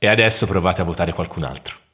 E adesso provate a votare qualcun altro.